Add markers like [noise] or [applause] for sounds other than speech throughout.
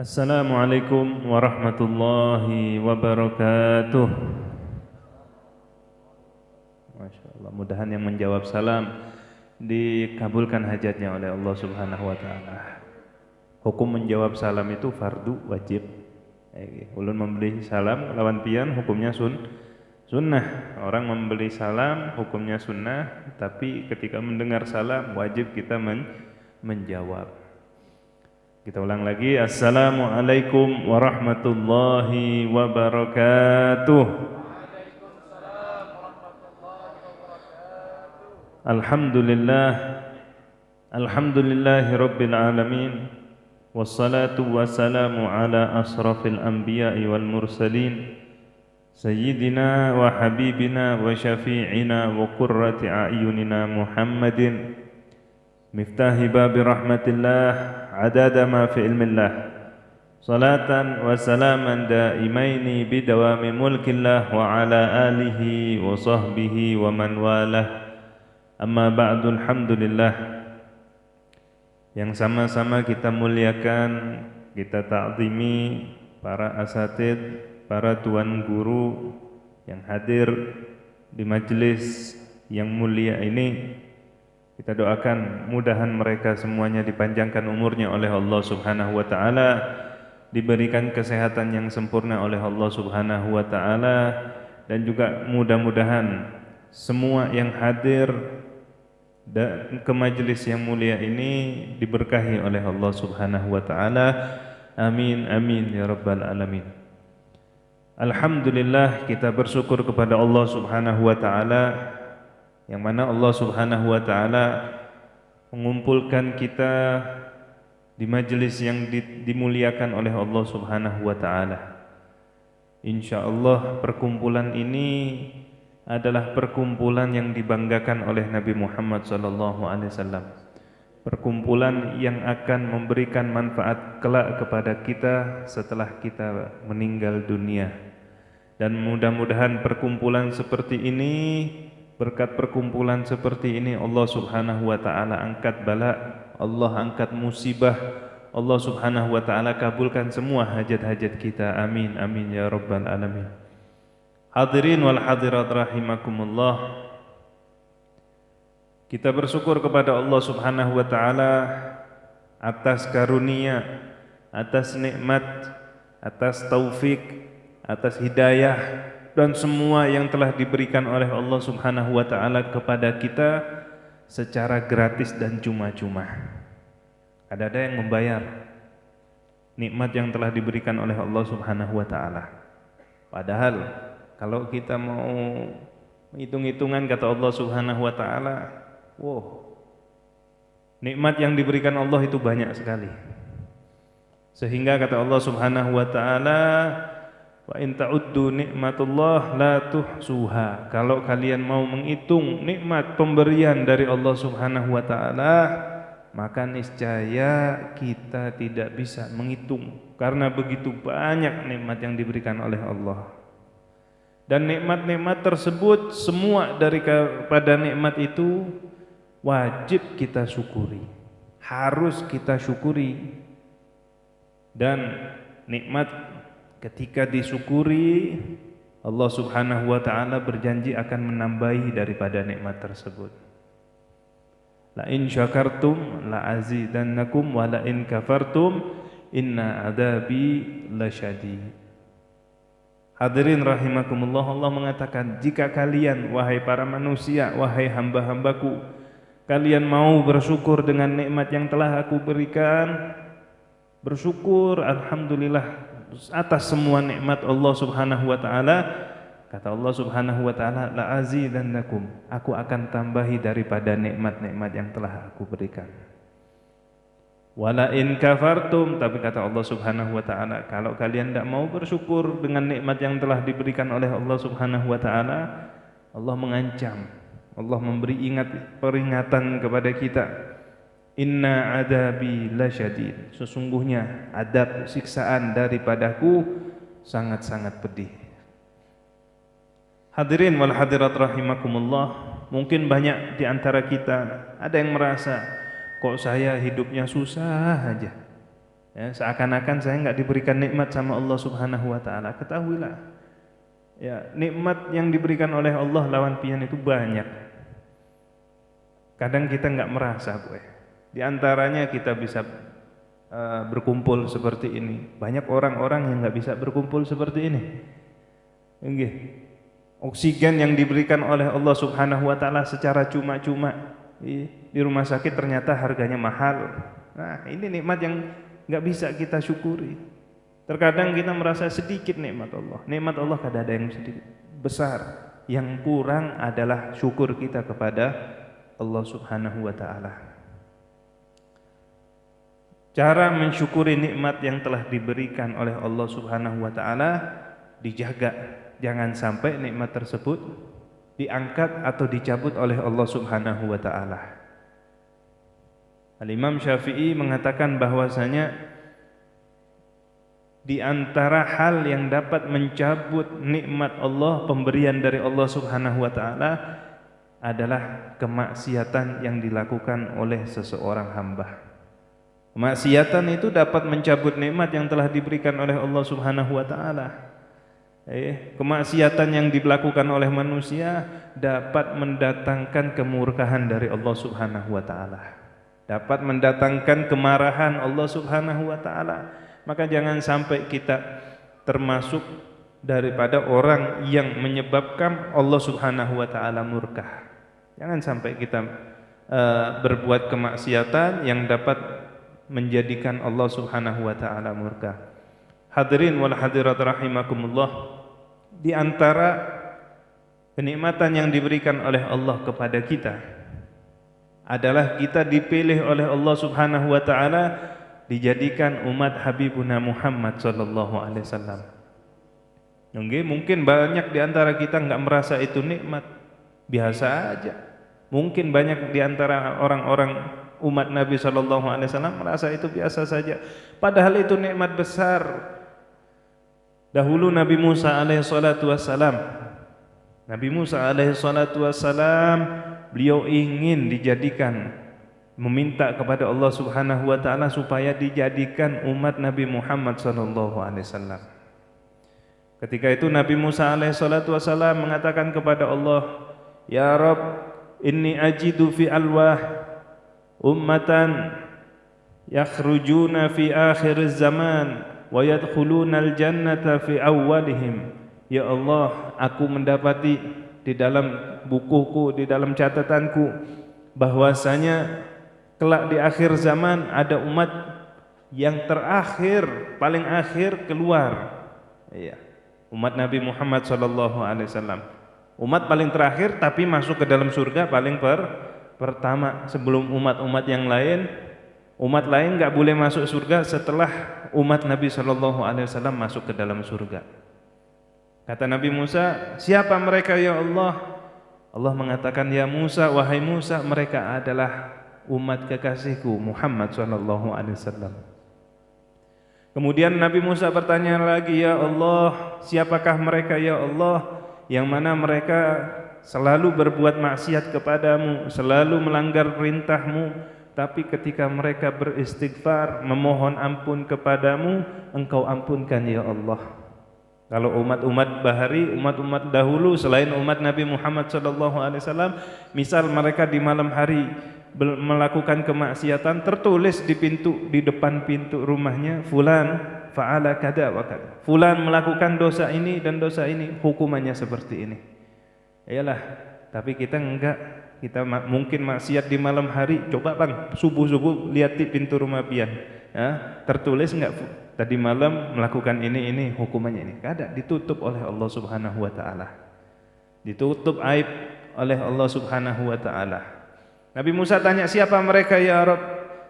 Assalamualaikum warahmatullahi wabarakatuh. Masya Allah, mudahan yang menjawab salam dikabulkan hajatnya oleh Allah Subhanahu Wa Taala. Hukum menjawab salam itu fardu wajib. Ulun membeli salam lawan pian hukumnya sun sunnah. Orang membeli salam hukumnya sunnah, tapi ketika mendengar salam wajib kita men menjawab. Kita ulang lagi. Assalamualaikum warahmatullahi wabarakatuh. Alhamdulillah. Alhamdulillahi Rabbil Alamin. Wassalatu wassalamu ala asrafil anbiya'i wal mursalin سيدنا وحبيبنا وشفيعنا وقرة أعيننا محمد. مفتاح باب رحمة الله عداد ما في علم الله. صلاة وسلاما دائمين بدوام ملك الله وعلى آله وصحبه ومن والاه. أما بعد الحمد لله. Yang sama-sama kita muliakan kita ta'zimi para asatidz para tuan guru yang hadir di majlis yang mulia ini kita doakan mudahan mereka semuanya dipanjangkan umurnya oleh Allah Subhanahu wa taala, diberikan kesehatan yang sempurna oleh Allah Subhanahu wa taala dan juga mudah-mudahan semua yang hadir ke majelis yang mulia ini diberkahi oleh Allah Subhanahu wa taala. Amin amin ya rabbal alamin. Alhamdulillah kita bersyukur kepada Allah Subhanahu wa taala yang mana Allah Subhanahu wa taala mengumpulkan kita di majelis yang dimuliakan oleh Allah Subhanahu wa taala. Insyaallah perkumpulan ini adalah perkumpulan yang dibanggakan oleh Nabi Muhammad sallallahu alaihi wasallam. Perkumpulan yang akan memberikan manfaat kelak kepada kita setelah kita meninggal dunia. Dan mudah-mudahan perkumpulan seperti ini Berkat perkumpulan seperti ini Allah Subhanahu wa taala angkat bala, Allah angkat musibah. Allah Subhanahu wa taala kabulkan semua hajat-hajat kita. Amin amin ya rabbal alamin. Hadirin wal hadirat rahimakumullah. Kita bersyukur kepada Allah Subhanahu wa taala atas karunia, atas nikmat, atas taufik, atas hidayah dan semua yang telah diberikan oleh Allah Subhanahu wa taala kepada kita secara gratis dan cuma-cuma. Ada-ada yang membayar nikmat yang telah diberikan oleh Allah Subhanahu wa taala. Padahal kalau kita mau hitung-hitungan kata Allah Subhanahu wa taala, wow. Nikmat yang diberikan Allah itu banyak sekali. Sehingga kata Allah Subhanahu wa taala, Wa in ta'uddu nikmatullah la tuhsuha. Kalau kalian mau menghitung nikmat pemberian dari Allah Subhanahu wa taala, maka niscaya kita tidak bisa menghitung karena begitu banyak nikmat yang diberikan oleh Allah. Dan nikmat-nikmat tersebut semua dari pada nikmat itu wajib kita syukuri. Harus kita syukuri. Dan nikmat ketika disyukuri Allah Subhanahu wa taala berjanji akan menambahi daripada nikmat tersebut. La in syakartum la azidannakum wa la in kafartum inna adabi lasyadid. Hadirin rahimakumullah Allah mengatakan jika kalian wahai para manusia wahai hamba-hambaku kalian mau bersyukur dengan nikmat yang telah aku berikan bersyukur alhamdulillah atas semua nikmat Allah Subhanahu wa taala kata Allah Subhanahu wa taala la azidannakum. Aku akan tambahi daripada nikmat-nikmat yang telah aku berikan. Wala in kafartum tapi kata Allah Subhanahu wa taala kalau kalian tidak mau bersyukur dengan nikmat yang telah diberikan oleh Allah Subhanahu wa taala Allah mengancam Allah memberi ingat peringatan kepada kita Inna adabi lasyadid Sesungguhnya adab siksaan daripadaku Sangat-sangat pedih Hadirin wal hadirat rahimakumullah Mungkin banyak di antara kita Ada yang merasa kok saya hidupnya susah aja. Ya, seakan-akan saya nggak diberikan nikmat sama Allah Subhanahu wa taala. Ketahuilah. Ya, nikmat yang diberikan oleh Allah lawan pian itu banyak. Kadang kita nggak merasa, gue. Di antaranya kita bisa uh, berkumpul seperti ini. Banyak orang-orang yang nggak bisa berkumpul seperti ini. Enggih. Oksigen yang diberikan oleh Allah Subhanahu wa taala secara cuma-cuma di rumah sakit ternyata harganya mahal. Nah, ini nikmat yang nggak bisa kita syukuri. Terkadang kita merasa sedikit nikmat Allah. Nikmat Allah kadang ada yang sedikit besar. Yang kurang adalah syukur kita kepada Allah Subhanahu wa taala. Cara mensyukuri nikmat yang telah diberikan oleh Allah Subhanahu wa taala dijaga. Jangan sampai nikmat tersebut diangkat atau dicabut oleh Allah Subhanahu wa taala. Al-Imam Syafi'i mengatakan bahwasanya di antara hal yang dapat mencabut nikmat Allah, pemberian dari Allah Subhanahu wa taala adalah kemaksiatan yang dilakukan oleh seseorang hamba. Kemaksiatan itu dapat mencabut nikmat yang telah diberikan oleh Allah Subhanahu wa taala. Eh, kemaksiatan yang dilakukan oleh manusia dapat mendatangkan kemurkaan dari Allah Subhanahu wa taala. Dapat mendatangkan kemarahan Allah Subhanahu wa taala. Maka jangan sampai kita termasuk daripada orang yang menyebabkan Allah Subhanahu wa taala murka jangan sampai kita uh, berbuat kemaksiatan yang dapat menjadikan Allah Subhanahu wa taala murka hadirin wal hadirat rahimakumullah di antara kenikmatan yang diberikan oleh Allah kepada kita adalah kita dipilih oleh Allah Subhanahu wa taala dijadikan umat Habibuna Muhammad sallallahu alaihi wasallam. Mungkin banyak di antara kita enggak merasa itu nikmat. Biasa aja. Mungkin banyak di antara orang-orang umat Nabi sallallahu alaihi wasallam merasa itu biasa saja. Padahal itu nikmat besar. Dahulu Nabi Musa alaihi salatu wasallam Nabi Musa alaihi salatu wasallam beliau ingin dijadikan meminta kepada Allah Subhanahu wa taala supaya dijadikan umat Nabi Muhammad sallallahu alaihi wasallam. Ketika itu Nabi Musa alaihi salatu wasallam mengatakan kepada Allah, "Ya Rabb, inni ajidu fi alwah ummatan yakhrujuna fi akhir zaman wa yadkhuluna al-jannata fi awwalihim." Ya Allah, aku mendapati di dalam bukuku, di dalam catatanku bahwasanya kelak di akhir zaman ada umat yang terakhir, paling akhir keluar. Iya. Umat Nabi Muhammad sallallahu alaihi wasallam. Umat paling terakhir tapi masuk ke dalam surga paling per pertama sebelum umat-umat yang lain. Umat lain enggak boleh masuk surga setelah umat Nabi sallallahu alaihi wasallam masuk ke dalam surga. Kata Nabi Musa, "Siapa mereka ya Allah?" Allah mengatakan ya Musa wahai Musa mereka adalah umat kekasihku Muhammad sallallahu alaihi wasallam. Kemudian Nabi Musa bertanya lagi ya Allah siapakah mereka ya Allah yang mana mereka selalu berbuat maksiat kepadamu selalu melanggar perintahmu tapi ketika mereka beristighfar memohon ampun kepadamu engkau ampunkan ya Allah kalau umat-umat bahari, umat-umat dahulu selain umat Nabi Muhammad sallallahu alaihi wasallam, misal mereka di malam hari melakukan kemaksiatan tertulis di pintu di depan pintu rumahnya fulan fa'ala kada wa kada. Fulan melakukan dosa ini dan dosa ini, hukumannya seperti ini. Iyalah, tapi kita enggak. Kita mungkin maksiat di malam hari. Coba bang subuh-subuh lihat di pintu rumah pian ya, tertulis enggak? Tadi malam melakukan ini ini hukumannya ini. Kada ditutup oleh Allah Subhanahu wa taala. Ditutup aib oleh Allah Subhanahu wa taala. Nabi Musa tanya siapa mereka ya Rabb?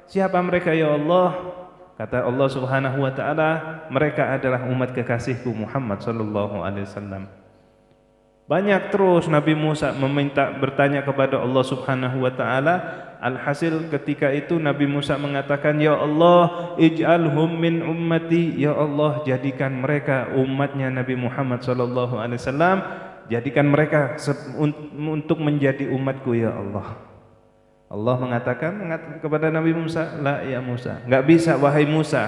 Siapa mereka ya Allah? Kata Allah Subhanahu wa taala mereka adalah umat kekasihku Muhammad sallallahu alaihi wasallam banyak terus Nabi Musa meminta bertanya kepada Allah Subhanahu wa taala. Alhasil ketika itu Nabi Musa mengatakan, "Ya Allah, ij'alhum min ummati." Ya Allah, jadikan mereka umatnya Nabi Muhammad sallallahu alaihi wasallam, jadikan mereka untuk menjadi umatku ya Allah. Allah mengatakan kepada Nabi Musa, "La ya Musa." Enggak bisa wahai Musa.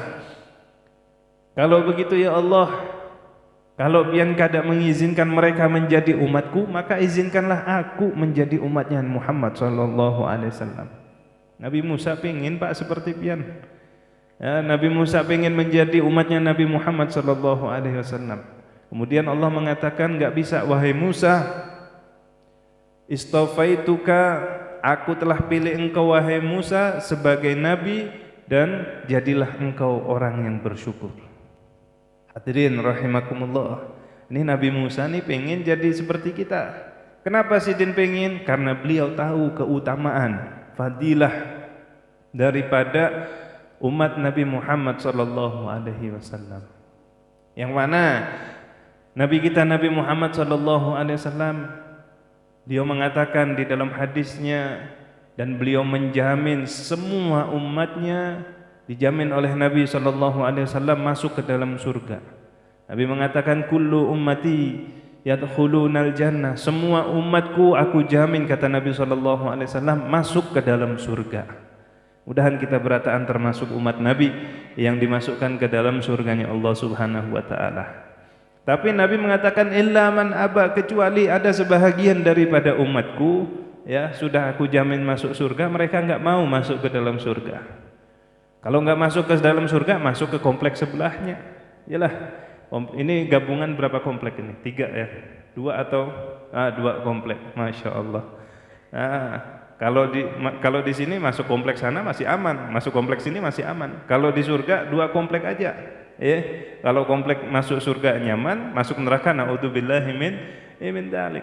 Kalau begitu ya Allah, kalau pian kada mengizinkan mereka menjadi umatku, maka izinkanlah aku menjadi umatnya Muhammad sallallahu alaihi wasallam. Nabi Musa ingin Pak seperti pian. Ya, Nabi Musa ingin menjadi umatnya Nabi Muhammad sallallahu alaihi wasallam. Kemudian Allah mengatakan enggak bisa wahai Musa. Istafaituka aku telah pilih engkau wahai Musa sebagai nabi dan jadilah engkau orang yang bersyukur. Hadirin rahimakumullah. Ini Nabi Musa nih pengen jadi seperti kita. Kenapa sih din pengen? Karena beliau tahu keutamaan, fadilah daripada umat Nabi Muhammad sallallahu alaihi wasallam. Yang mana Nabi kita Nabi Muhammad sallallahu alaihi wasallam Beliau mengatakan di dalam hadisnya dan beliau menjamin semua umatnya dijamin oleh Nabi sallallahu alaihi wasallam masuk ke dalam surga. Nabi mengatakan kullu ummati yadkhulunal jannah. Semua umatku aku jamin kata Nabi sallallahu alaihi wasallam masuk ke dalam surga. Mudahan kita berataan termasuk umat Nabi yang dimasukkan ke dalam surganya Allah Subhanahu wa taala. Tapi Nabi mengatakan illa man aba kecuali ada sebahagian daripada umatku ya sudah aku jamin masuk surga mereka enggak mau masuk ke dalam surga. Kalau enggak masuk ke dalam surga masuk ke kompleks sebelahnya. Yalah ini gabungan berapa kompleks ini? Tiga ya. Dua atau ah, dua kompleks. Masya Allah. Ah, kalau di kalau di sini masuk kompleks sana masih aman, masuk kompleks ini masih aman. Kalau di surga dua kompleks aja ya kalau komplek masuk surga nyaman masuk neraka naudzubillahi min min dalik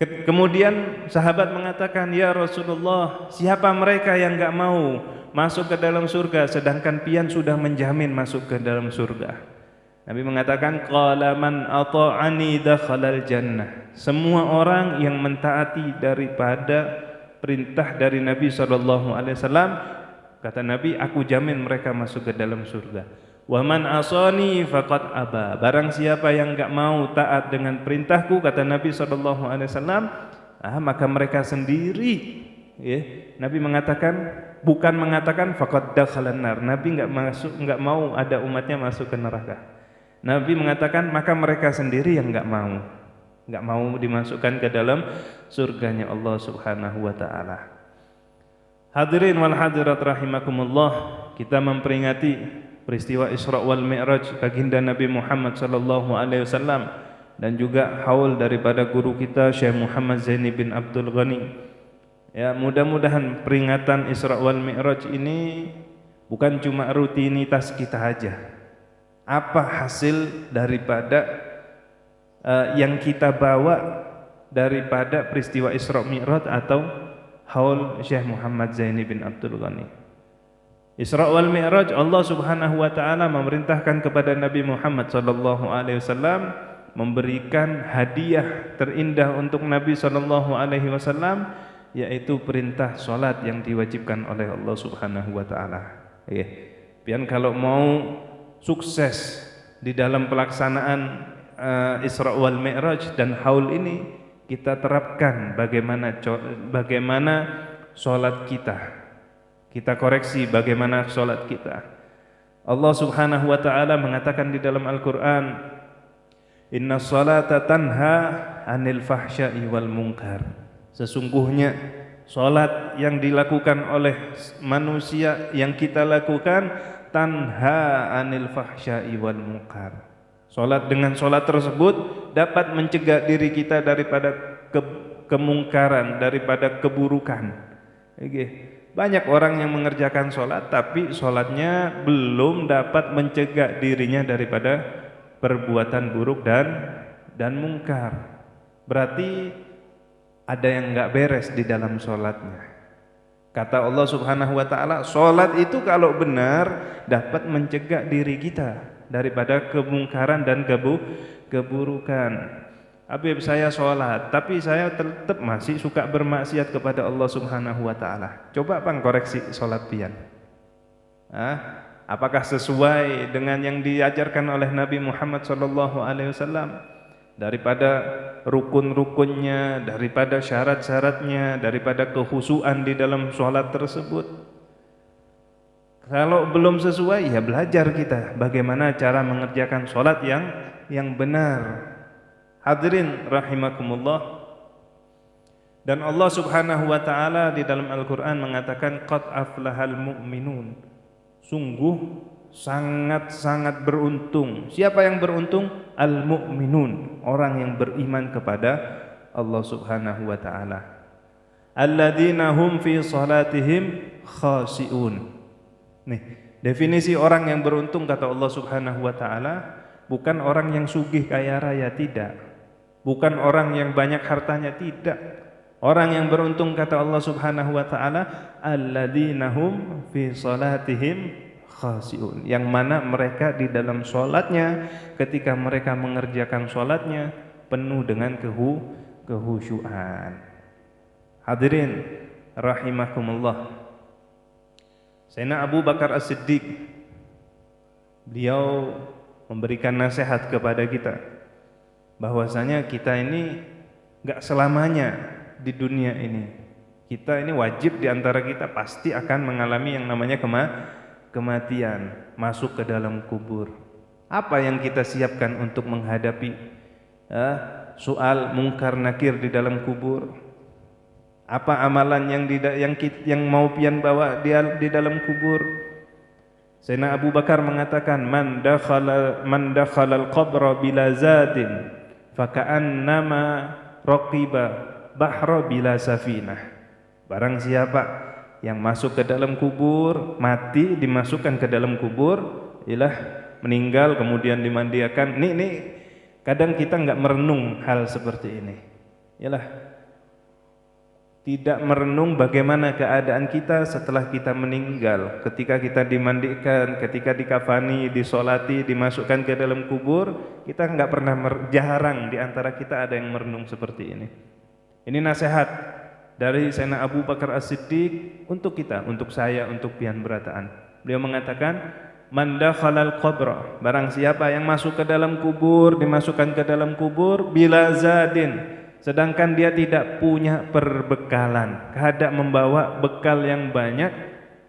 kemudian sahabat mengatakan ya Rasulullah siapa mereka yang enggak mau masuk ke dalam surga sedangkan pian sudah menjamin masuk ke dalam surga Nabi mengatakan qala man ata'ani dakhalal jannah semua orang yang mentaati daripada perintah dari Nabi wasallam Kata Nabi, aku jamin mereka masuk ke dalam surga. Wa man asani faqad aba. Barang siapa yang enggak mau taat dengan perintahku kata Nabi sallallahu alaihi wasallam, ah maka mereka sendiri ya. Nabi mengatakan bukan mengatakan faqad dakhalan nar. Nabi enggak masuk enggak mau ada umatnya masuk ke neraka. Nabi mengatakan maka mereka sendiri yang enggak mau. Enggak mau dimasukkan ke dalam surganya Allah Subhanahu wa taala. Hadirin wal hadirat rahimakumullah, kita memperingati peristiwa Isra wal Mi'raj baginda Nabi Muhammad sallallahu alaihi wasallam dan juga haul daripada guru kita Syekh Muhammad Zaini bin Abdul Ghani. Ya, mudah-mudahan peringatan Isra wal Mi'raj ini bukan cuma rutinitas kita aja. Apa hasil daripada uh, yang kita bawa daripada peristiwa Isra Mi'raj atau haul Syekh Muhammad Zaini bin Abdul Ghani. Isra wal Mi'raj Allah Subhanahu wa taala memerintahkan kepada Nabi Muhammad sallallahu alaihi wasallam memberikan hadiah terindah untuk Nabi sallallahu alaihi wasallam yaitu perintah salat yang diwajibkan oleh Allah Subhanahu wa taala. Ya. Pian kalau mau sukses di dalam pelaksanaan uh, Isra wal Mi'raj dan haul ini kita terapkan bagaimana bagaimana solat kita. Kita koreksi bagaimana solat kita. Allah Subhanahu wa taala mengatakan di dalam Al-Qur'an, "Inna salata tanha 'anil fahsya'i wal munkar." Sesungguhnya solat yang dilakukan oleh manusia yang kita lakukan tanha 'anil fahsya'i wal munkar. Solat dengan solat tersebut dapat mencegah diri kita daripada ke kemungkaran, daripada keburukan. Banyak orang yang mengerjakan solat, tapi solatnya belum dapat mencegah dirinya daripada perbuatan buruk dan dan mungkar. Berarti ada yang enggak beres di dalam solatnya. Kata Allah Subhanahu Wa Taala, solat itu kalau benar dapat mencegah diri kita daripada kemungkaran dan kebu keburukan. Habib saya sholat, tapi saya tetap masih suka bermaksiat kepada Allah Subhanahu Wa Taala. Coba bang koreksi sholat pian. Ah, apakah sesuai dengan yang diajarkan oleh Nabi Muhammad Sallallahu Alaihi Wasallam? daripada rukun-rukunnya, daripada syarat-syaratnya, daripada kehusuan di dalam sholat tersebut. Kalau belum sesuai, ya belajar kita bagaimana cara mengerjakan sholat yang yang benar. Hadirin rahimakumullah. Dan Allah Subhanahu wa taala di dalam Al-Qur'an mengatakan qad aflahal mu'minun. Sungguh sangat-sangat beruntung. Siapa yang beruntung? Al-mu'minun, orang yang beriman kepada Allah Subhanahu wa taala. Alladzina hum fi salatihim khashi'un. Nih, definisi orang yang beruntung kata Allah Subhanahu wa taala bukan orang yang sugih kaya raya tidak. Bukan orang yang banyak hartanya tidak. Orang yang beruntung kata Allah Subhanahu wa taala alladzina hum fi salatihim khasiun yang mana mereka di dalam salatnya ketika mereka mengerjakan salatnya penuh dengan kehu kehusyuan. Hadirin rahimakumullah. Sayyidina Abu Bakar As-Siddiq beliau memberikan nasihat kepada kita bahwasanya kita ini enggak selamanya di dunia ini. Kita ini wajib di antara kita pasti akan mengalami yang namanya kema kematian, masuk ke dalam kubur. Apa yang kita siapkan untuk menghadapi eh, soal mungkar nakir di dalam kubur? Apa amalan yang di, yang yang mau pian bawa di, di dalam kubur? Sayyidina Abu Bakar mengatakan man dakhala man dakhala al-qabra bila zadin faka'annama raqiba bahra bila safinah. Barang siapa yang masuk ke dalam kubur, mati dimasukkan ke dalam kubur, ialah meninggal kemudian dimandikan. Nih nih kadang kita enggak merenung hal seperti ini. Ialah tidak merenung bagaimana keadaan kita setelah kita meninggal. Ketika kita dimandikan ketika dikafani disolati dimasukkan ke dalam kubur kita enggak pernah jarang di antara kita ada yang merenung seperti ini. Ini nasihat dari Sayyidina Abu Bakar As-Siddiq untuk kita, untuk saya, untuk pian berataan. Beliau mengatakan, "Man dakhalal qabra," barang siapa yang masuk ke dalam kubur, dimasukkan ke dalam kubur bila zadin, sedangkan dia tidak punya perbekalan, kehendak membawa bekal yang banyak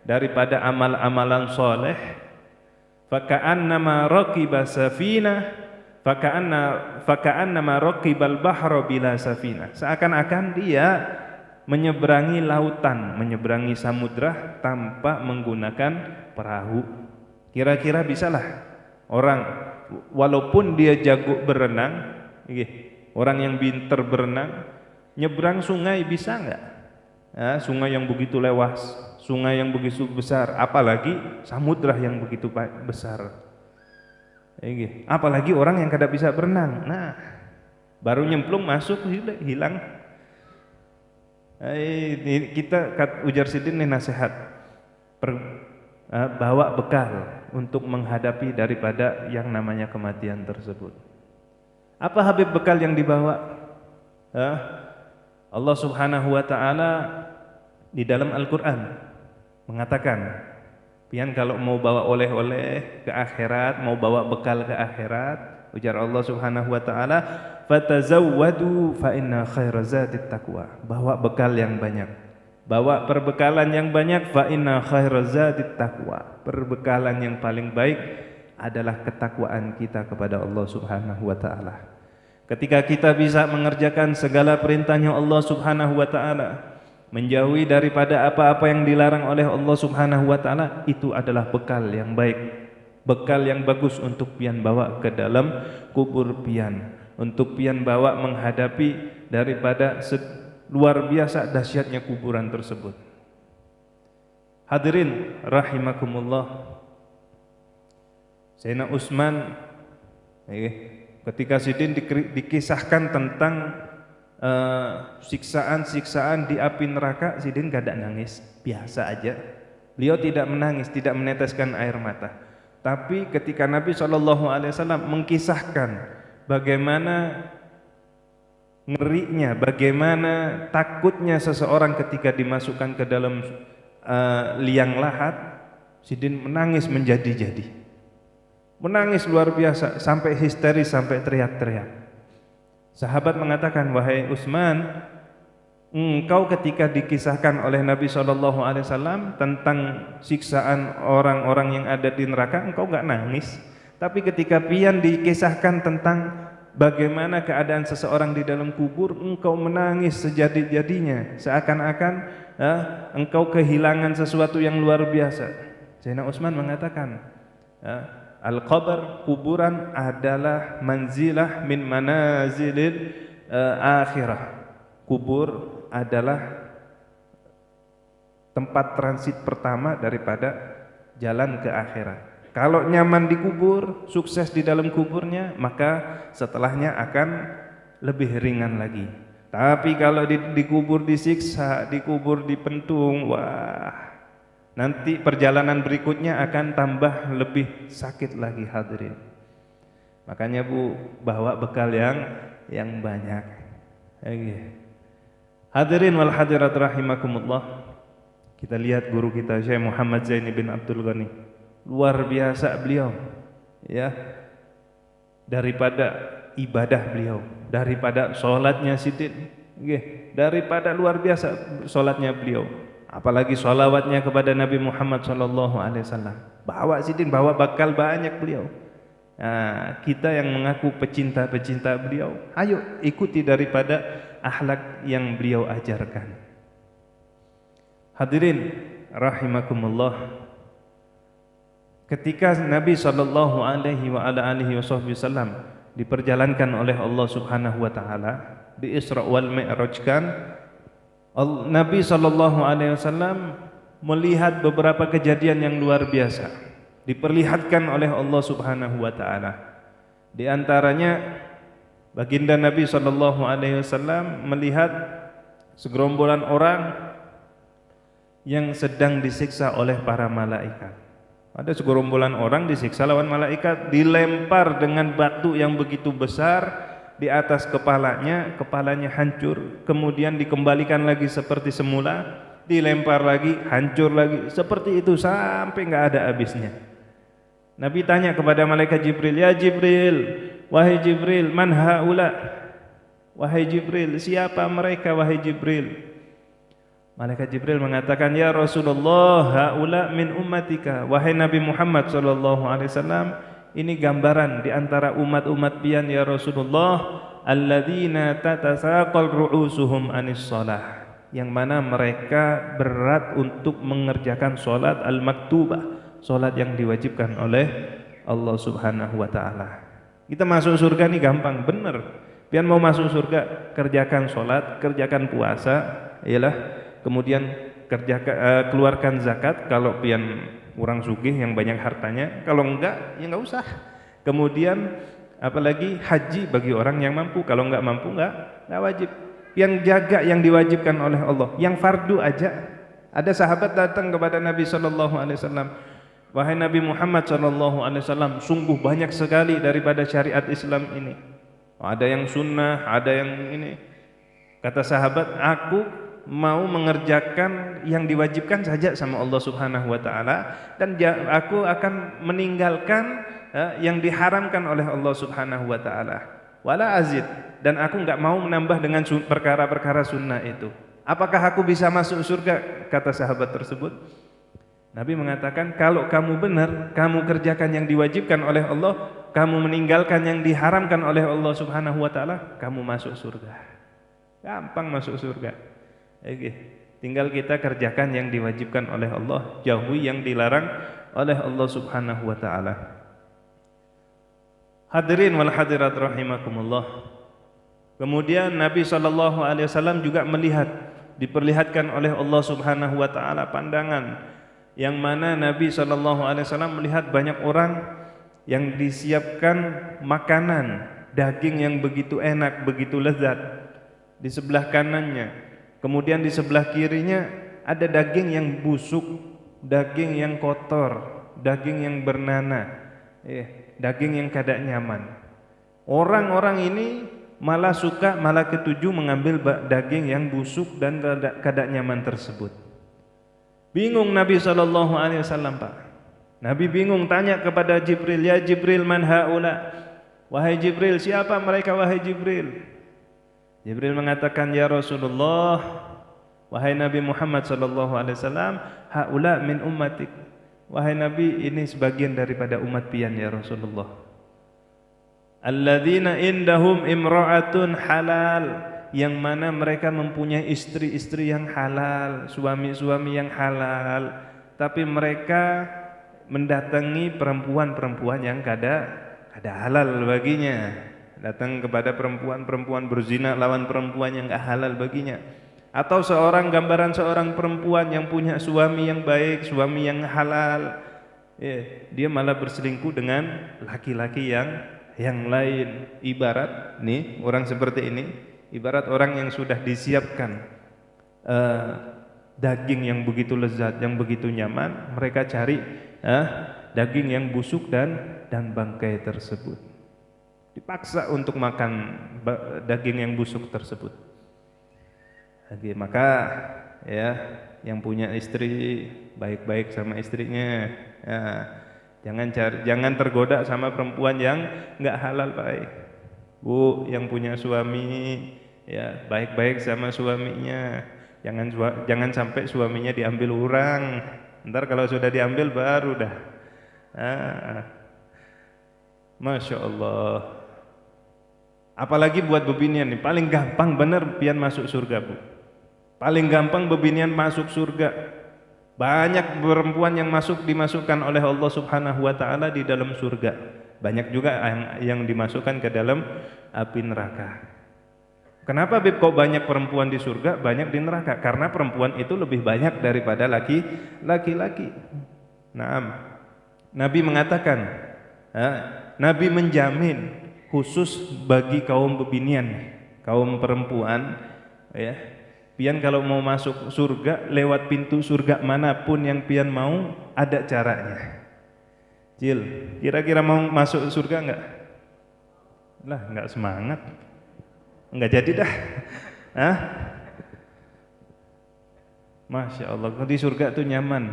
daripada amal-amalan soleh, faka'annama raqiba safinah faka'anna faka'anna maraqibal bahra bila safina. Seakan-akan dia menyeberangi lautan menyeberangi samudra tanpa menggunakan perahu. Kira-kira bisalah orang walaupun dia jago berenang orang yang pintar berenang nyebrang sungai bisa enggak ya, sungai yang begitu lewas sungai yang begitu besar apalagi samudra yang begitu besar Apalagi orang yang kada bisa berenang. Nah, baru nyemplung masuk hilang. Eh, kita ujar sidin nih nasihat. Per, bawa bekal untuk menghadapi daripada yang namanya kematian tersebut. Apa habib bekal yang dibawa? Uh, Allah Subhanahu wa taala di dalam Al-Qur'an mengatakan Pian kalau mau bawa oleh-oleh ke akhirat, mau bawa bekal ke akhirat, ujar Allah Subhanahu wa taala, "Fatazawwadu fa inna khairazatit taqwa." Bawa bekal yang banyak. Bawa perbekalan yang banyak fa inna khairazatit taqwa. Perbekalan yang paling baik adalah ketakwaan kita kepada Allah Subhanahu wa taala. Ketika kita bisa mengerjakan segala perintahnya Allah Subhanahu wa taala, menjauhi daripada apa-apa yang dilarang oleh Allah Subhanahu wa taala itu adalah bekal yang baik bekal yang bagus untuk pian bawa ke dalam kubur pian untuk pian bawa menghadapi daripada luar biasa dahsyatnya kuburan tersebut. Hadirin rahimakumullah Sayyidina Utsman eh, ketika sidin dikisahkan tentang Eh, siksaan-siksaan uh, di api neraka Sidin gak ada nangis. Biasa aja. Beliau tidak menangis tidak meneteskan air mata. Tapi ketika Nabi SAW mengkisahkan bagaimana ngerinya bagaimana takutnya seseorang ketika dimasukkan ke dalam uh, liang lahat Sidin menangis menjadi-jadi menangis luar biasa sampai histeris sampai teriak-teriak Sahabat mengatakan, "Wahai Utsman, engkau ketika dikisahkan oleh Nabi sallallahu alaihi wasallam tentang siksaan orang-orang yang ada di neraka, engkau enggak nangis. Tapi ketika pian dikisahkan tentang bagaimana keadaan seseorang di dalam kubur, engkau menangis sejadi-jadinya, seakan-akan eh, engkau kehilangan sesuatu yang luar biasa." Sayyidina Utsman mengatakan, eh, Al-qabr kuburan adalah manzilah min manazilil uh, akhirah. Kubur adalah tempat transit pertama daripada jalan ke akhirat. Kalau nyaman di kubur, sukses di dalam kuburnya, maka setelahnya akan lebih ringan lagi. Tapi kalau di, dikubur disiksa, dikubur dipentung, wah Nanti perjalanan berikutnya akan tambah lebih sakit lagi hadirin. Makanya Bu bawa bekal yang yang banyak. Hadirin wal hadirat rahimakumullah. Kita lihat guru kita Syekh Muhammad Zaini bin Abdul Ghani. Luar biasa beliau. Ya. Daripada ibadah beliau, daripada salatnya Sidin, daripada luar biasa salatnya beliau apalagi salawatnya kepada Nabi Muhammad sallallahu alaihi wasallam. Bawa sidin, bawa bakal banyak beliau. Nah, kita yang mengaku pecinta-pecinta beliau, ayo ikuti daripada akhlak yang beliau ajarkan. Hadirin rahimakumullah. Ketika Nabi sallallahu alaihi wa ala alihi wasallam diperjalankan oleh Allah Subhanahu wa taala di Isra wal Mi'rajkan Nabi wasallam melihat beberapa kejadian yang luar biasa diperlihatkan oleh Allah Subhanahu wa taala. Di antaranya baginda Nabi sallallahu alaihi wasallam melihat segerombolan orang yang sedang disiksa oleh para malaikat. Ada segerombolan orang disiksa lawan malaikat, dilempar dengan batu yang begitu besar di atas kepalanya, kepalanya hancur, kemudian dikembalikan lagi seperti semula, dilempar lagi, hancur lagi, seperti itu sampai enggak ada habisnya. Nabi tanya kepada malaikat Jibril, "Ya Jibril, wahai Jibril, man haula?" Wahai Jibril, siapa mereka wahai Jibril? Malaikat Jibril mengatakan, "Ya Rasulullah, haula min ummatika." Wahai Nabi Muhammad sallallahu alaihi wasallam, ini gambaran di antara umat-umat pian ya Rasulullah alladzina tatasaqal ru'usuhum anis shalah yang mana mereka berat untuk mengerjakan salat al-maktubah salat yang diwajibkan oleh Allah Subhanahu wa taala. Kita masuk surga ini gampang benar. Pian mau masuk surga kerjakan salat kerjakan puasa ialah kemudian kerjakan uh, keluarkan zakat. Kalau pian orang sugih yang banyak hartanya. Kalau enggak ya enggak usah. Kemudian apalagi haji bagi orang yang mampu. Kalau enggak mampu enggak enggak wajib. Yang jaga yang diwajibkan oleh Allah. Yang fardu aja. Ada sahabat datang kepada Nabi sallallahu alaihi wasallam. Wahai Nabi Muhammad sallallahu alaihi wasallam sungguh banyak sekali daripada syariat Islam ini. Ada yang sunnah ada yang ini. Kata sahabat aku mau mengerjakan yang diwajibkan saja sama Allah Subhanahu wa taala dan aku akan meninggalkan uh, yang diharamkan oleh Allah Subhanahu wa taala. Wala azid dan aku enggak mau menambah dengan perkara-perkara sunnah itu. Apakah aku bisa masuk surga? kata sahabat tersebut. Nabi mengatakan kalau kamu benar, kamu kerjakan yang diwajibkan oleh Allah, kamu meninggalkan yang diharamkan oleh Allah Subhanahu wa taala, kamu masuk surga. Gampang masuk surga. Okay. Tinggal kita kerjakan yang diwajibkan oleh Allah, jauhi yang dilarang oleh Allah Subhanahu wa taala. Hadirin wal hadirat rahimakumullah. Kemudian Nabi sallallahu alaihi wasallam juga melihat diperlihatkan oleh Allah Subhanahu wa taala pandangan yang mana Nabi sallallahu alaihi wasallam melihat banyak orang yang disiapkan makanan daging yang begitu enak, begitu lezat di sebelah kanannya Kemudian di sebelah kirinya ada daging yang busuk, daging yang kotor, daging yang bernanah, eh, daging yang kada nyaman. Orang-orang ini malah suka, malah ketujuh mengambil daging yang busuk dan kada nyaman tersebut. Bingung Nabi sallallahu alaihi wasallam, Pak. Nabi bingung tanya kepada Jibril, "Ya Jibril, man haula?" Wahai Jibril, siapa mereka wahai Jibril? Jibril mengatakan ya Rasulullah wahai Nabi Muhammad sallallahu alaihi wasallam haula min ummatik. Wahai Nabi ini sebagian daripada umat pian ya Rasulullah. Alladzina indahum imra'atun halal yang mana mereka mempunyai istri-istri yang halal suami-suami yang halal. Tapi mereka mendatangi perempuan-perempuan yang kada kada halal baginya datang kepada perempuan-perempuan berzina lawan perempuan yang enggak halal baginya. Atau seorang gambaran seorang perempuan yang punya suami yang baik suami yang halal. Eh, dia malah berselingkuh dengan laki-laki yang yang lain. Ibarat nih orang seperti ini ibarat orang yang sudah disiapkan uh, daging yang begitu lezat yang begitu nyaman mereka cari uh, daging yang busuk dan dan bangkai tersebut dipaksa untuk makan daging yang busuk tersebut. Lagi maka ya yang punya istri baik-baik sama istrinya. Ya, jangan cari, jangan tergoda sama perempuan yang enggak halal baik. Bu yang punya suami ya baik-baik sama suaminya. Jangan jangan sampai suaminya diambil orang. Ntar kalau sudah diambil baru dah. Ah, Masya Allah. Apalagi buat bebinian nih, paling gampang benar pian masuk surga bu. Paling gampang bebinian masuk surga. Banyak perempuan yang masuk dimasukkan oleh Allah Subhanahu Wa Taala di dalam surga. Banyak juga yang, yang dimasukkan ke dalam api neraka. Kenapa Bib kok banyak perempuan di surga, banyak di neraka? Karena perempuan itu lebih banyak daripada laki laki-laki. Nah, Nabi mengatakan, Nabi menjamin khusus bagi kaum bebinian, kaum perempuan ya. Pian kalau mau masuk surga lewat pintu surga mana pun yang pian mau ada caranya. Cil, kira-kira mau masuk surga enggak? Lah, enggak semangat. Enggak jadi dah. [laughs] Hah? Masya Allah, di surga itu nyaman.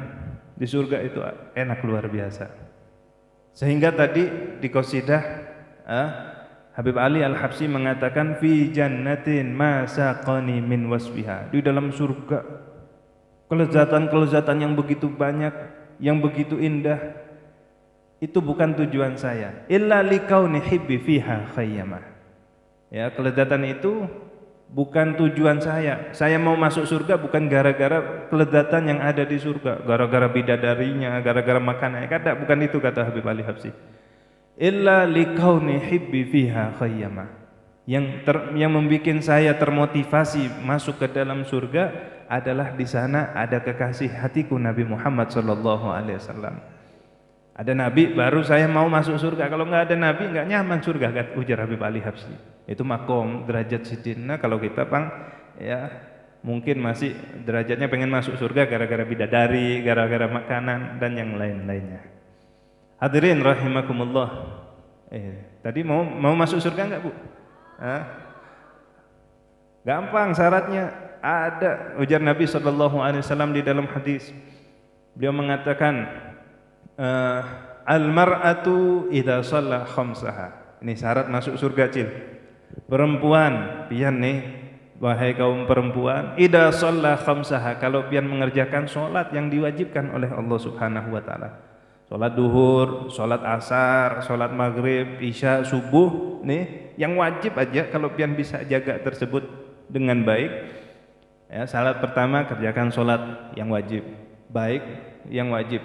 Di surga itu enak luar biasa. Sehingga tadi di qasidah Habib Ali Al-Habsi mengatakan fi jannatin ma saqani min wasfiha. Di dalam surga kelezatan-kelezatan yang begitu banyak, yang begitu indah itu bukan tujuan saya. Illa likauni hibbi fiha khayyama. Ya, kelezatan itu bukan tujuan saya. Saya mau masuk surga bukan gara-gara kelezatan yang ada di surga, gara-gara bidadarinya, gara-gara makanannya. Kata bukan itu kata Habib Ali Habsi illa likauni hibbi fiha khayyama yang ter, yang membuat saya termotivasi masuk ke dalam surga adalah di sana ada kekasih hatiku Nabi Muhammad sallallahu alaihi wasallam. Ada nabi baru saya mau masuk surga. Kalau enggak ada nabi enggak nyaman surga kata ujar Habib Ali Habsyi. Itu makom derajat sidina kalau kita Bang ya mungkin masih derajatnya pengen masuk surga gara-gara bidadari, gara-gara makanan dan yang lain-lainnya. Hadirin rahimakumullah. Eh, tadi mau mau masuk surga enggak, Bu? Hah? Gampang syaratnya ada ujar Nabi sallallahu alaihi wasallam di dalam hadis. Beliau mengatakan uh, al mar'atu idza shalla khamsaha. Ini syarat masuk surga, Cil. Perempuan, pian nih, wahai kaum perempuan, idza shalla khamsaha, kalau pian mengerjakan salat yang diwajibkan oleh Allah Subhanahu wa taala. Sholat duhur, sholat asar, sholat maghrib, isya, subuh nih yang wajib aja kalau pian bisa jaga tersebut dengan baik. Ya salat pertama kerjakan sholat yang wajib. Baik yang wajib.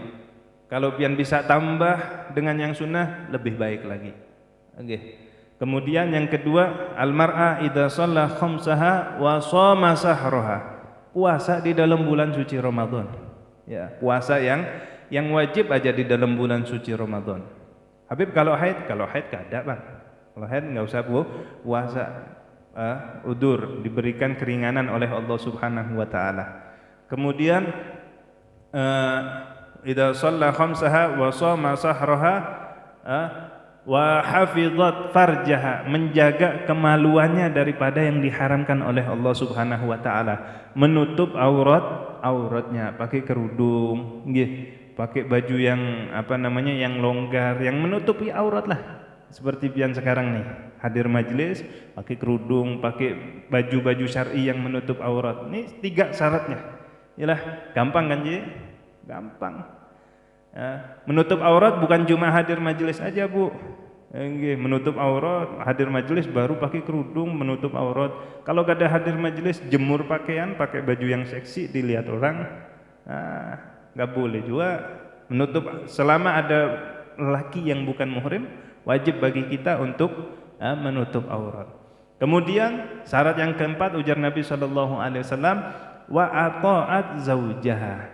Kalau pian bisa tambah dengan yang sunnah lebih baik lagi. Oke. Kemudian yang kedua almar'a idza shalla khamsaha wa shoma sahraha. Puasa di dalam bulan suci Ramadan. Ya puasa yang yang wajib aja di dalam bulan suci Ramadan. Habib kalau haid, kalau haid kada bang. Kalau haid nggak usah puasa uh, udur diberikan keringanan oleh Allah Subhanahu Wa Taala. Kemudian uh, idza shalla khamsaha wa shoma sahraha uh, wa hafizat farjaha menjaga kemaluannya daripada yang diharamkan oleh Allah Subhanahu wa taala menutup aurat auratnya pakai kerudung nggih pakai baju yang apa namanya yang longgar yang menutupi aurat lah seperti pian sekarang nih hadir majelis pakai kerudung, pakai baju-baju syar'i yang menutup aurat. Ini tiga syaratnya. Yalah, gampang kan Ji? Gampang. Ya, menutup aurat bukan cuma hadir majelis aja, Bu. Enggak, menutup aurat, hadir majelis baru pakai kerudung menutup aurat. Kalau gak ada hadir majelis, jemur pakaian, pakai baju yang seksi dilihat orang. Nah, nggak boleh juga menutup selama ada laki yang bukan muhrim, wajib bagi kita untuk uh, menutup aurat. Kemudian syarat yang keempat ujar Nabi sallallahu alaihi wasallam wa ata'at zaujaha.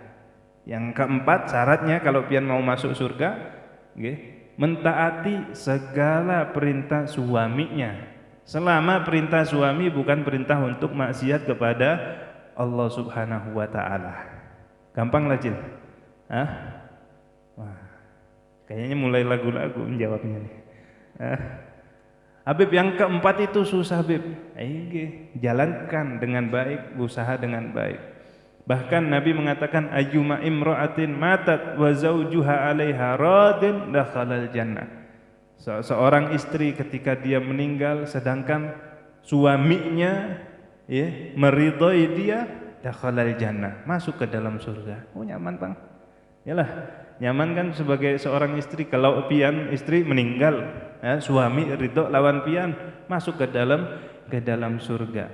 Yang keempat syaratnya kalau pian mau masuk surga, okay, mentaati segala perintah suaminya selama perintah suami bukan perintah untuk maksiat kepada Allah Subhanahu wa taala. Gampang lah, Cil. Hah? Wah. Kayaknya mulai lagu-lagu menjawabnya nih. Hah? Habib yang keempat itu susah, Habib. Ayo, jalankan dengan baik, usaha dengan baik. Bahkan Nabi mengatakan ayyuma imra'atin matat wa zawjuha 'alaiha radin dakhalal jannah. Se seorang istri ketika dia meninggal sedangkan suaminya ya meridhai dia dakhalal jannah, masuk ke dalam surga. Oh nyaman, Bang. Yalah, nyaman kan sebagai seorang istri kalau pian istri meninggal, ya, suami ridho lawan pian masuk ke dalam ke dalam surga.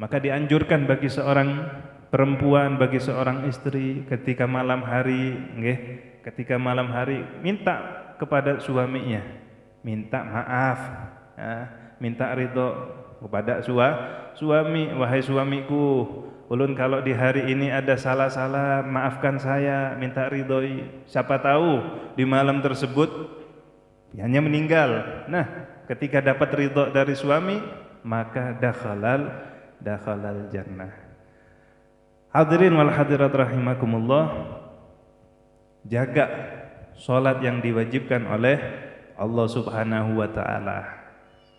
Maka dianjurkan bagi seorang perempuan bagi seorang istri ketika malam hari nggih ketika malam hari minta kepada suaminya minta maaf ya, minta ridho kepada sua, suami wahai suamiku ulun kalau di hari ini ada salah-salah maafkan saya minta ridhoi. Siapa tahu di malam tersebut hanya meninggal. Nah ketika dapat ridho dari suami maka dakhalal dakhalal jannah. Hadirin wal hadirat rahimakumullah Jaga solat yang diwajibkan oleh Allah subhanahu wa ta'ala.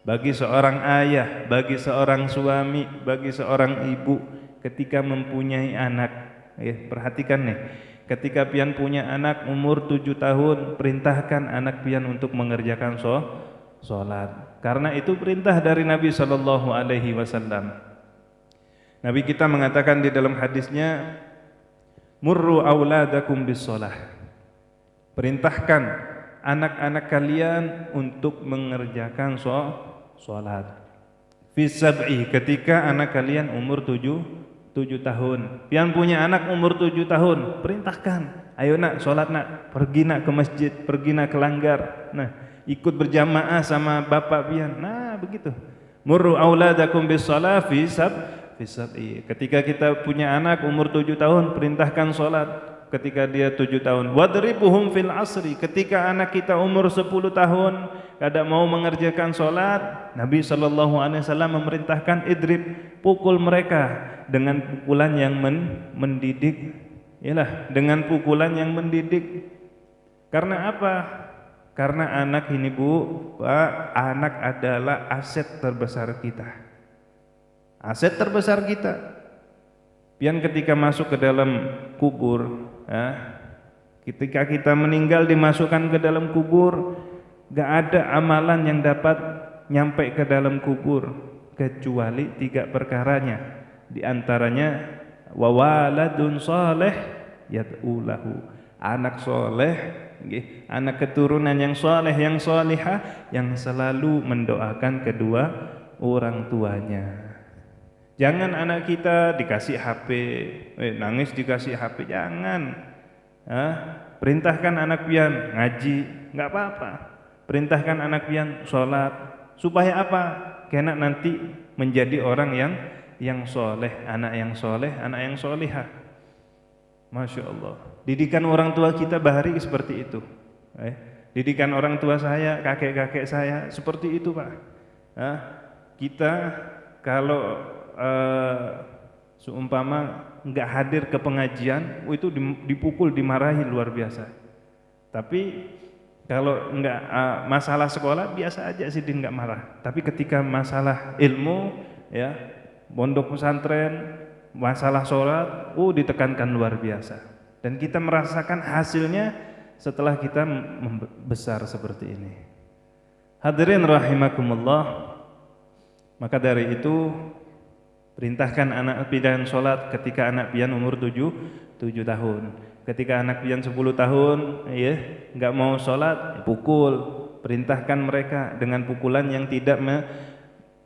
Bagi seorang ayah, bagi seorang suami, bagi seorang ibu Ketika mempunyai anak ya, Perhatikan nih Ketika pian punya anak umur tujuh tahun Perintahkan anak pian untuk mengerjakan solat Karena itu perintah dari Nabi Sallallahu Alaihi Wasallam. Nabi kita mengatakan di dalam hadisnya murru auladakum bis shalah. Perintahkan anak-anak kalian untuk mengerjakan salat. Fi sab'i ketika anak kalian umur tujuh, tujuh tahun. Pian punya anak umur tujuh tahun, perintahkan. Ayo nak salat nak, pergi nak ke masjid, pergi nak ke langgar. Nah, ikut berjamaah sama bapak pian. Nah, begitu. Murru auladakum bis shalah fi sab'i fisab'i. Ketika kita punya anak umur tujuh tahun, perintahkan solat. Ketika dia tujuh tahun, wadribuhum fil asri. Ketika anak kita umur sepuluh tahun, kada mau mengerjakan solat, Nabi Wasallam memerintahkan idrib, pukul mereka dengan pukulan yang men mendidik. Yalah, dengan pukulan yang mendidik. Karena apa? Karena anak ini bu, pak, anak adalah aset terbesar kita aset terbesar kita. Pian ketika masuk ke dalam kubur, ya, ketika kita meninggal dimasukkan ke dalam kubur, gak ada amalan yang dapat nyampe ke dalam kubur kecuali tiga perkaranya. Di antaranya wawaladun soleh yatulahu anak soleh, anak keturunan yang soleh yang solihah yang selalu mendoakan kedua orang tuanya. Jangan anak kita dikasih HP, eh, nangis dikasih HP, jangan. Hah? Perintahkan anak pian ngaji, nggak apa-apa. Perintahkan anak pian sholat, supaya apa? Karena nanti menjadi orang yang yang soleh, anak yang soleh, anak yang solihah. Masya Allah. Didikan orang tua kita bahari seperti itu. Eh, didikan orang tua saya, kakek-kakek saya seperti itu pak. Hah? Kita kalau uh, seumpama nggak hadir ke pengajian, itu dipukul, dimarahi luar biasa. Tapi kalau nggak uh, masalah sekolah biasa aja sih dia nggak marah. Tapi ketika masalah ilmu, ya pondok pesantren, masalah sholat, oh ditekankan luar biasa. Dan kita merasakan hasilnya setelah kita besar seperti ini. Hadirin rahimakumullah. Maka dari itu perintahkan anak pian sholat ketika anak pian umur tujuh, tujuh tahun. Ketika anak pian sepuluh tahun, ya, enggak mau sholat, pukul. Perintahkan mereka dengan pukulan yang tidak me,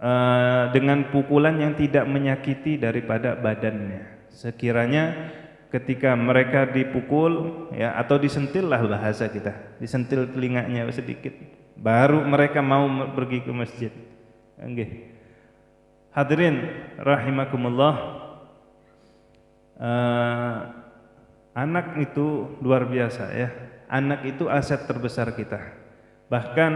uh, dengan pukulan yang tidak menyakiti daripada badannya. Sekiranya ketika mereka dipukul ya atau disentil lah bahasa kita, disentil telinganya sedikit baru mereka mau pergi ke masjid. Okay. Hadirin rahimakumullah. Uh, anak itu luar biasa ya. Anak itu aset terbesar kita. Bahkan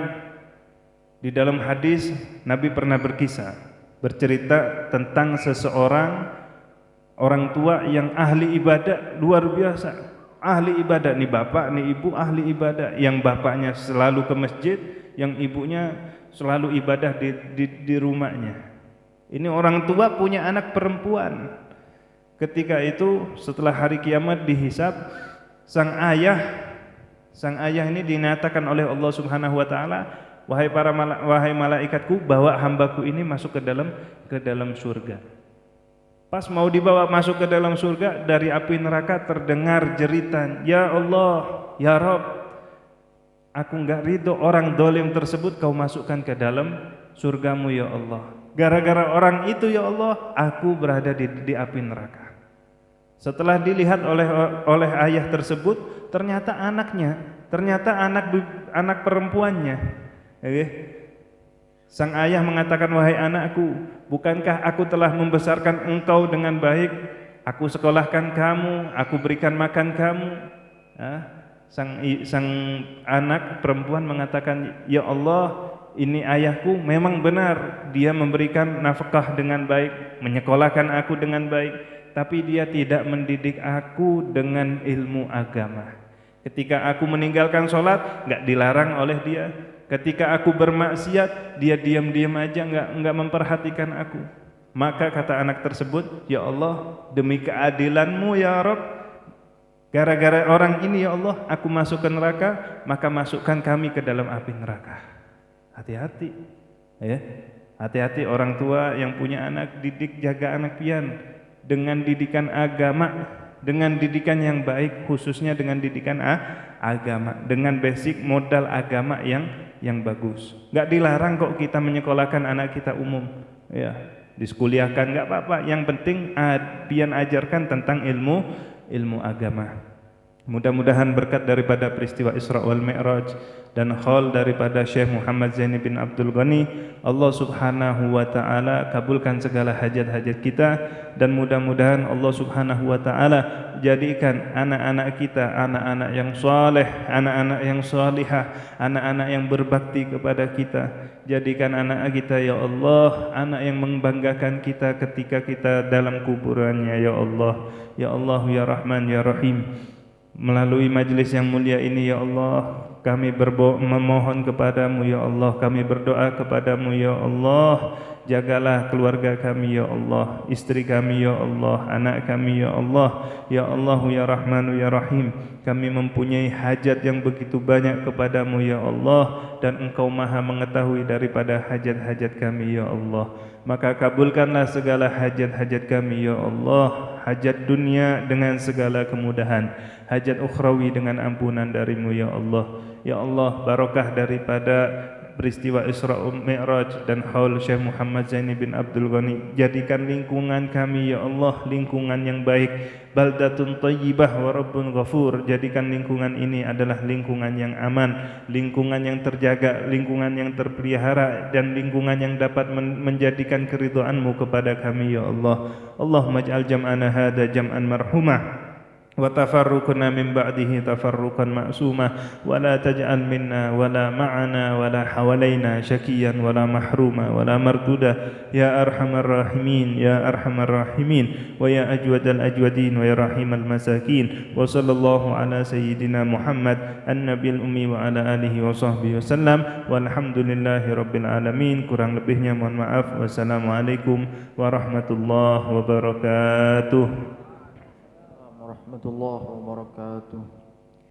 di dalam hadis Nabi pernah berkisah bercerita tentang seseorang orang tua yang ahli ibadah luar biasa ahli ibadah ni bapak ni ibu ahli ibadah yang bapaknya selalu ke masjid yang ibunya selalu ibadah di, di, di rumahnya ini orang tua punya anak perempuan ketika itu setelah hari kiamat dihisap sang ayah sang ayah ini dinyatakan oleh Allah Subhanahu wa taala wahai para mala, wahai malaikatku bawa hambaku ini masuk ke dalam ke dalam surga Pas mau dibawa masuk ke dalam surga dari api neraka terdengar jeritan, "Ya Allah, ya Rob, aku enggak ridho orang dolim tersebut kau masukkan ke dalam surgamu ya Allah. Gara-gara orang itu ya Allah, aku berada di, di api neraka." Setelah dilihat oleh oleh ayah tersebut, ternyata anaknya, ternyata anak anak perempuannya. Okay. Sang ayah mengatakan, wahai anakku, bukankah aku telah membesarkan engkau dengan baik? Aku sekolahkan kamu, aku berikan makan kamu. Sang, sang anak perempuan mengatakan, ya Allah, ini ayahku memang benar. Dia memberikan nafkah dengan baik, menyekolahkan aku dengan baik. Tapi dia tidak mendidik aku dengan ilmu agama. Ketika aku meninggalkan sholat, enggak dilarang oleh dia. Ketika aku bermaksiat, dia diam-diam aja enggak enggak memperhatikan aku. Maka kata anak tersebut, Ya Allah, demi keadilanmu ya Rabb, gara-gara orang ini ya Allah, aku masuk ke neraka, maka masukkan kami ke dalam api neraka. Hati-hati. Ya. Hati-hati orang tua yang punya anak, didik jaga anak pian. Dengan didikan agama dengan didikan yang baik khususnya dengan didikan agama. Dengan basic modal agama yang yang bagus. Enggak dilarang kok kita menyekolahkan anak kita umum. Ya. Diskuliahkan enggak apa-apa. Yang penting pian ajarkan tentang ilmu ilmu agama Mudah-mudahan berkat daripada peristiwa Isra wal Mi'raj dan haul daripada Syekh Muhammad Zaini bin Abdul Ghani Allah Subhanahu wa taala kabulkan segala hajat-hajat kita dan mudah-mudahan Allah Subhanahu wa taala jadikan anak-anak kita anak-anak yang saleh, anak-anak yang salihah, anak-anak yang berbakti kepada kita. Jadikan anak kita ya Allah anak yang membanggakan kita ketika kita dalam kuburannya ya Allah. Ya Allah ya Rahman ya Rahim. Melalui majlis yang mulia ini ya Allah Kami memohon kepadamu ya Allah. Kami berdoa kepadamu ya Allah Jagalah keluarga kami ya Allah. Istri kami ya Allah. Anak kami ya Allah. Ya Allah ya Rahmanu ya Rahim. Kami mempunyai hajat yang begitu banyak kepadamu ya Allah. Dan engkau maha mengetahui daripada hajat-hajat kami ya Allah. Maka kabulkanlah segala hajat-hajat kami ya Allah. Hajat dunia dengan segala kemudahan. Hajat ukhrawi dengan ampunan darimu ya Allah. Ya Allah barokah daripada peristiwa Isra Mi'raj dan haul Syekh Muhammad Zaini bin Abdul Ghani. Jadikan lingkungan kami ya Allah lingkungan yang baik. Baldatun tayyibah wa rabbun ghafur. Jadikan lingkungan ini adalah lingkungan yang aman lingkungan yang terjaga lingkungan yang terpelihara dan lingkungan yang dapat menjadikan keridhaanmu kepada kami ya Allah. Allahumma ij'al jam'ana hadha jam'an marhumah وتفرقنا من بعده تفرقا معصوما ولا تجعل منا ولا معنا ولا حوالينا شكيا ولا محروما ولا مردودا يا أرحم الراحمين يا أرحم الراحمين ويا أجود الأجودين ويا رحيم المساكين وصلى الله على سيدنا محمد النبي الأمي وعلى آله وصحبه وسلم والحمد لله رب العالمين kurang lebihnya mohon maaf wassalamualaikum warahmatullahi wabarakatuh ورحمة الله وبركاته.